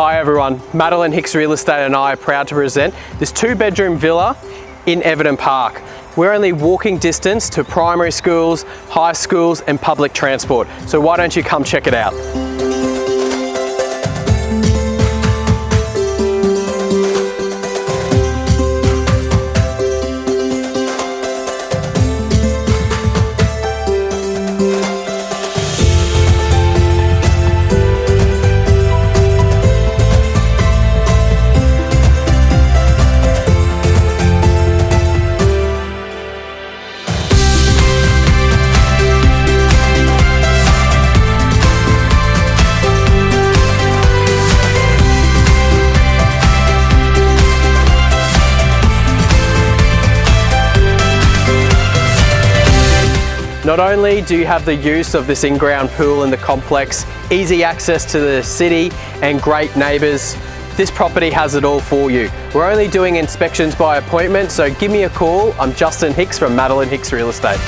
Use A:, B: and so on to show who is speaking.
A: Hi everyone, Madeline Hicks Real Estate and I are proud to present this two bedroom villa in Everton Park. We're only walking distance to primary schools, high schools and public transport. So why don't you come check it out? Not only do you have the use of this in-ground pool in the complex, easy access to the city and great neighbours, this property has it all for you. We're only doing inspections by appointment, so give me a call. I'm Justin Hicks from Madeline Hicks Real Estate.